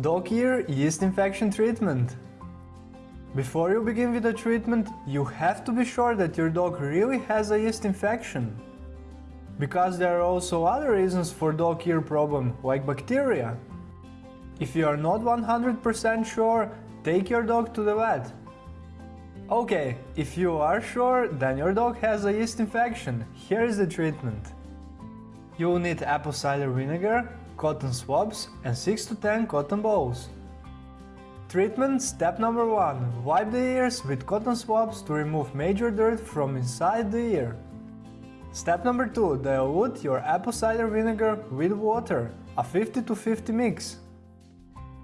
Dog ear yeast infection treatment. Before you begin with the treatment, you have to be sure that your dog really has a yeast infection. Because there are also other reasons for dog ear problem, like bacteria. If you are not 100% sure, take your dog to the vet. Okay, if you are sure, then your dog has a yeast infection. Here is the treatment. You will need apple cider vinegar, cotton swabs and 6 to 10 cotton balls. Treatment step number 1. Wipe the ears with cotton swabs to remove major dirt from inside the ear. Step number 2. Dilute your apple cider vinegar with water, a 50 to 50 mix.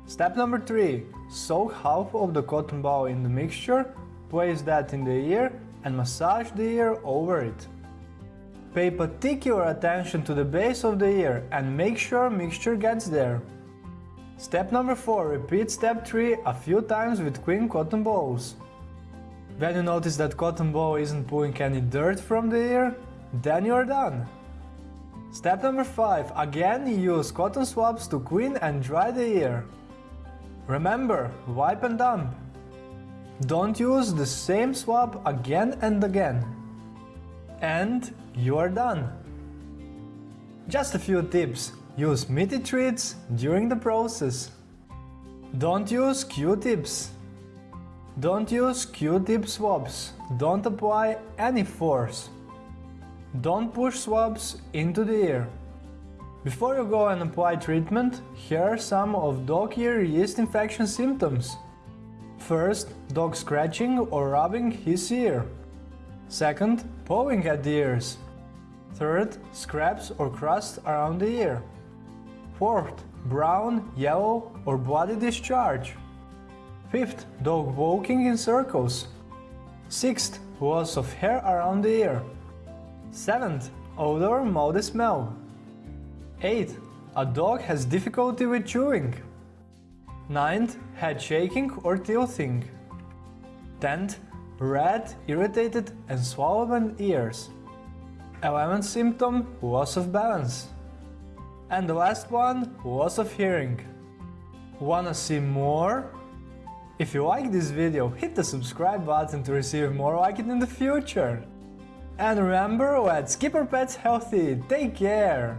Step number 3. Soak half of the cotton ball in the mixture, place that in the ear and massage the ear over it. Pay particular attention to the base of the ear and make sure mixture gets there. Step number 4. Repeat step 3 a few times with clean cotton balls. When you notice that cotton ball isn't pulling any dirt from the ear, then you're done. Step number 5. Again use cotton swabs to clean and dry the ear. Remember, wipe and dump. Don't use the same swab again and again. And you are done. Just a few tips. Use meaty treats during the process. Don't use Q-tips. Don't use Q-tip swabs. Don't apply any force. Don't push swabs into the ear. Before you go and apply treatment, here are some of dog ear yeast infection symptoms. First, dog scratching or rubbing his ear. Second, pawing at the ears. Third, scraps or crust around the ear. Fourth, brown, yellow or bloody discharge. Fifth, dog walking in circles. Sixth, loss of hair around the ear. Seventh, odor or moldy smell. Eighth, A dog has difficulty with chewing. Ninth, head shaking or tilting. 10th, red, irritated and swollen ears. 11th symptom, loss of balance. And the last one, loss of hearing. Wanna see more? If you like this video, hit the subscribe button to receive more like it in the future. And remember, let's keep our pets healthy, take care!